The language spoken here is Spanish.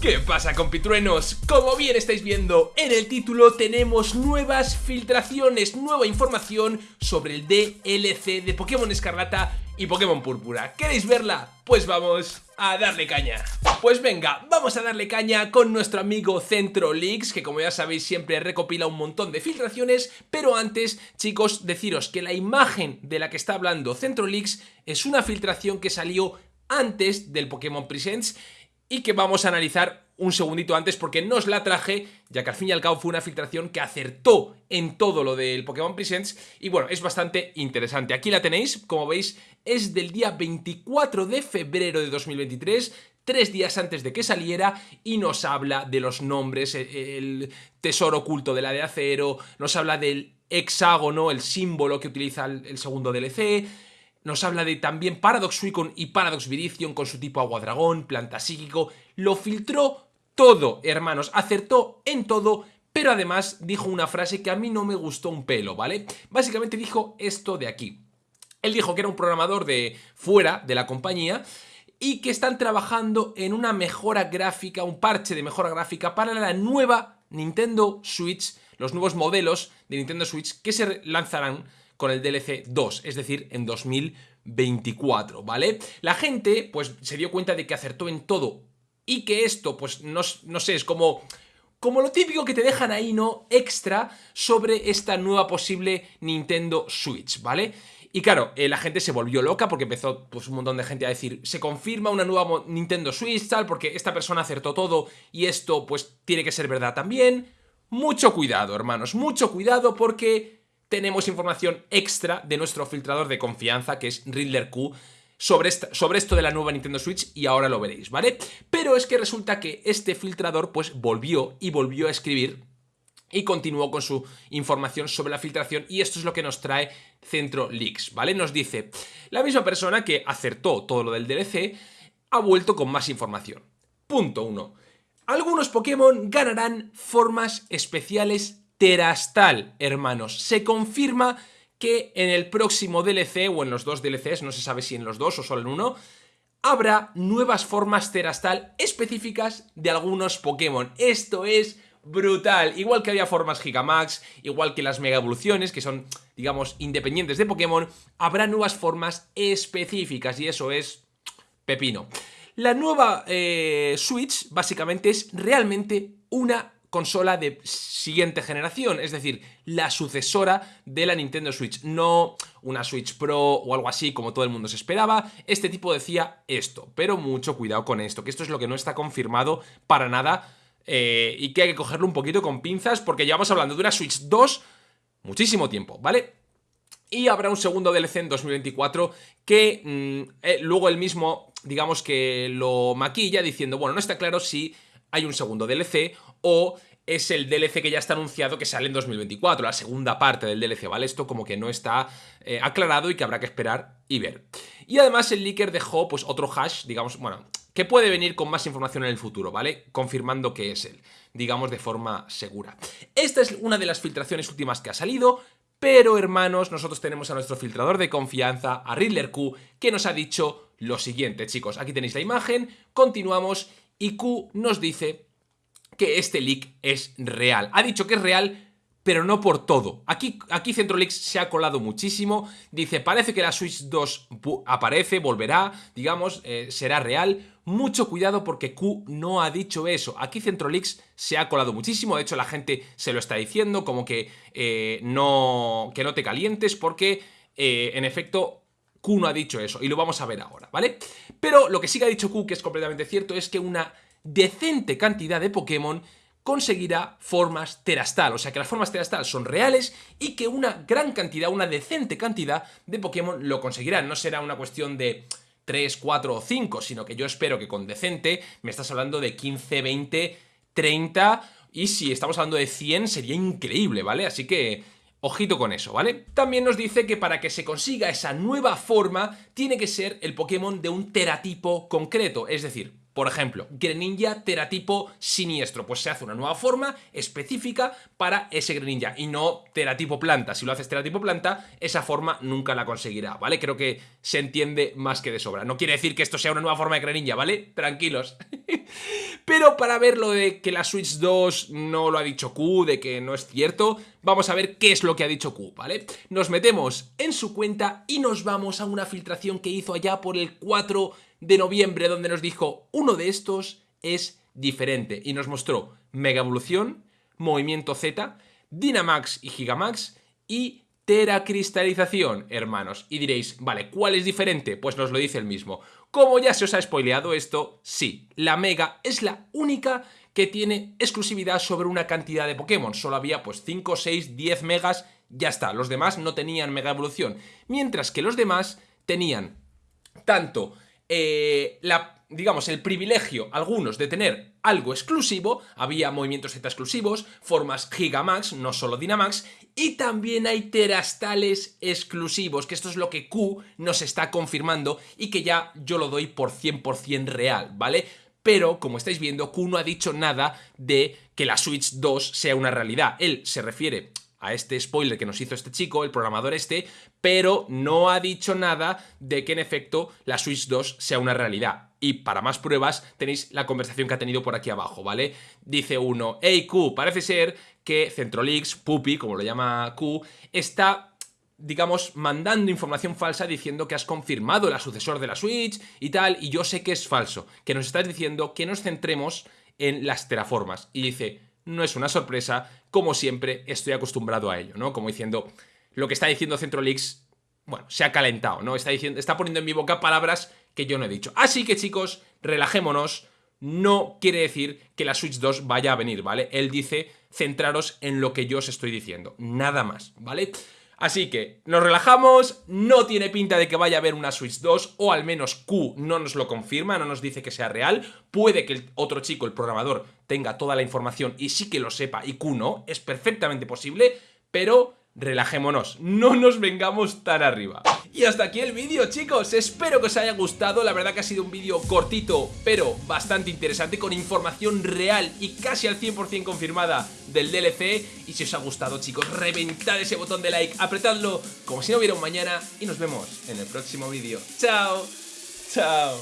¿Qué pasa compitruenos? Como bien estáis viendo en el título tenemos nuevas filtraciones, nueva información sobre el DLC de Pokémon Escarlata y Pokémon Púrpura. ¿Queréis verla? Pues vamos a darle caña. Pues venga, vamos a darle caña con nuestro amigo Centro Leaks, que como ya sabéis siempre recopila un montón de filtraciones, pero antes, chicos, deciros que la imagen de la que está hablando Centro Leaks es una filtración que salió antes del Pokémon Presents y que vamos a analizar un segundito antes porque no os la traje, ya que al fin y al cabo fue una filtración que acertó en todo lo del Pokémon Presents y bueno, es bastante interesante. Aquí la tenéis, como veis, es del día 24 de febrero de 2023, tres días antes de que saliera y nos habla de los nombres, e, el tesoro oculto de la de acero, nos habla del hexágono, el símbolo que utiliza el segundo DLC, nos habla de también Paradox Suicune y Paradox Viridion con su tipo agua dragón, planta psíquico. Lo filtró todo, hermanos. Acertó en todo, pero además dijo una frase que a mí no me gustó un pelo, ¿vale? Básicamente dijo esto de aquí. Él dijo que era un programador de fuera de la compañía y que están trabajando en una mejora gráfica, un parche de mejora gráfica para la nueva Nintendo Switch, los nuevos modelos de Nintendo Switch que se lanzarán con el DLC 2, es decir, en 2024, ¿vale? La gente, pues, se dio cuenta de que acertó en todo y que esto, pues, no, sé, es como como lo típico que te dejan ahí, ¿no? Extra sobre esta nueva posible Nintendo Switch, ¿vale? Y claro, eh, la gente se volvió loca porque empezó pues, un montón de gente a decir se confirma una nueva Nintendo Switch, tal, porque esta persona acertó todo y esto pues tiene que ser verdad también. Mucho cuidado, hermanos, mucho cuidado porque tenemos información extra de nuestro filtrador de confianza, que es Riddler Q, sobre, esto de la nueva Nintendo Switch y ahora lo veréis, ¿vale? Pero es que resulta que este filtrador pues volvió y volvió a escribir y continuó con su información sobre la filtración y esto es lo que nos trae Centro Leaks, ¿vale? Nos dice, la misma persona que acertó todo lo del DLC ha vuelto con más información. Punto 1. Algunos Pokémon ganarán formas especiales Terastal, hermanos. Se confirma que en el próximo DLC, o en los dos DLCs, no se sabe si en los dos o solo en uno, habrá nuevas formas Terastal específicas de algunos Pokémon. Esto es brutal. Igual que había formas Gigamax, igual que las Mega Evoluciones, que son, digamos, independientes de Pokémon, habrá nuevas formas específicas y eso es pepino. La nueva eh, Switch, básicamente, es realmente una consola de siguiente generación, es decir, la sucesora de la Nintendo Switch, no una Switch Pro o algo así como todo el mundo se esperaba, este tipo decía esto, pero mucho cuidado con esto, que esto es lo que no está confirmado para nada eh, y que hay que cogerlo un poquito con pinzas porque llevamos hablando de una Switch 2 muchísimo tiempo, ¿vale? Y habrá un segundo DLC en 2024 que mm, eh, luego el mismo, digamos que lo maquilla diciendo, bueno, no está claro si hay un segundo DLC o es el DLC que ya está anunciado que sale en 2024, la segunda parte del DLC, ¿vale? Esto como que no está eh, aclarado y que habrá que esperar y ver. Y además el leaker dejó pues otro hash, digamos, bueno, que puede venir con más información en el futuro, ¿vale? Confirmando que es él, digamos de forma segura. Esta es una de las filtraciones últimas que ha salido, pero hermanos, nosotros tenemos a nuestro filtrador de confianza, a Riddler Q, que nos ha dicho lo siguiente, chicos. Aquí tenéis la imagen, continuamos y Q nos dice que este leak es real. Ha dicho que es real, pero no por todo. Aquí, aquí CentroLeaks se ha colado muchísimo. Dice, parece que la Switch 2 aparece, volverá, digamos, eh, será real. Mucho cuidado porque Q no ha dicho eso. Aquí CentroLeaks se ha colado muchísimo. De hecho, la gente se lo está diciendo como que, eh, no, que no te calientes porque, eh, en efecto, Q no ha dicho eso. Y lo vamos a ver ahora, ¿vale? Pero lo que sí que ha dicho Q, que es completamente cierto, es que una decente cantidad de Pokémon conseguirá formas terastal, o sea que las formas terastal son reales y que una gran cantidad, una decente cantidad de Pokémon lo conseguirán. No será una cuestión de 3, 4 o 5, sino que yo espero que con decente me estás hablando de 15, 20, 30 y si estamos hablando de 100 sería increíble, ¿vale? Así que Ojito con eso, ¿vale? También nos dice que para que se consiga esa nueva forma tiene que ser el Pokémon de un teratipo concreto, es decir, por ejemplo, Greninja teratipo siniestro, pues se hace una nueva forma específica para ese Greninja y no teratipo planta. Si lo haces teratipo planta, esa forma nunca la conseguirá, ¿vale? Creo que se entiende más que de sobra. No quiere decir que esto sea una nueva forma de crear ninja, ¿vale? Tranquilos. Pero para ver lo de que la Switch 2 no lo ha dicho Q, de que no es cierto, vamos a ver qué es lo que ha dicho Q, ¿vale? Nos metemos en su cuenta y nos vamos a una filtración que hizo allá por el 4 de noviembre, donde nos dijo, uno de estos es diferente, y nos mostró Mega Evolución, Movimiento Z, Dynamax y Gigamax, y teracristalización, hermanos. Y diréis, vale, ¿cuál es diferente? Pues nos lo dice el mismo. Como ya se os ha spoileado esto, sí, la Mega es la única que tiene exclusividad sobre una cantidad de Pokémon. Solo había pues 5, 6, 10 megas, ya está. Los demás no tenían Mega Evolución. Mientras que los demás tenían tanto eh, la digamos, el privilegio, algunos, de tener algo exclusivo, había movimientos Z exclusivos, formas Gigamax, no solo Dynamax, y también hay terastales exclusivos, que esto es lo que Q nos está confirmando y que ya yo lo doy por 100% real, ¿vale? Pero, como estáis viendo, Q no ha dicho nada de que la Switch 2 sea una realidad. Él se refiere a este spoiler que nos hizo este chico, el programador este, pero no ha dicho nada de que en efecto la Switch 2 sea una realidad. Y para más pruebas tenéis la conversación que ha tenido por aquí abajo, ¿vale? Dice uno, hey Q, parece ser que Centrolix, Puppy, como lo llama Q, está digamos, mandando información falsa diciendo que has confirmado el sucesor de la Switch y tal, y yo sé que es falso, que nos estás diciendo que nos centremos en las terraformas. Y dice, no es una sorpresa, como siempre estoy acostumbrado a ello, ¿no? Como diciendo, lo que está diciendo Centrolix, bueno, se ha calentado, ¿no? Está, diciendo, está poniendo en mi boca palabras que yo no he dicho. Así que chicos, relajémonos, no quiere decir que la Switch 2 vaya a venir, ¿vale? Él dice centraros en lo que yo os estoy diciendo, nada más, ¿vale? Así que nos relajamos, no tiene pinta de que vaya a haber una Switch 2, o al menos Q no nos lo confirma, no nos dice que sea real. Puede que el otro chico, el programador, tenga toda la información y sí que lo sepa y Q no, es perfectamente posible, pero relajémonos, no nos vengamos tan arriba. Y hasta aquí el vídeo chicos, espero que os haya gustado, la verdad que ha sido un vídeo cortito pero bastante interesante con información real y casi al 100% confirmada del DLC y si os ha gustado chicos, reventad ese botón de like, apretadlo como si no hubiera un mañana y nos vemos en el próximo vídeo. ¡Chao! ¡Chao!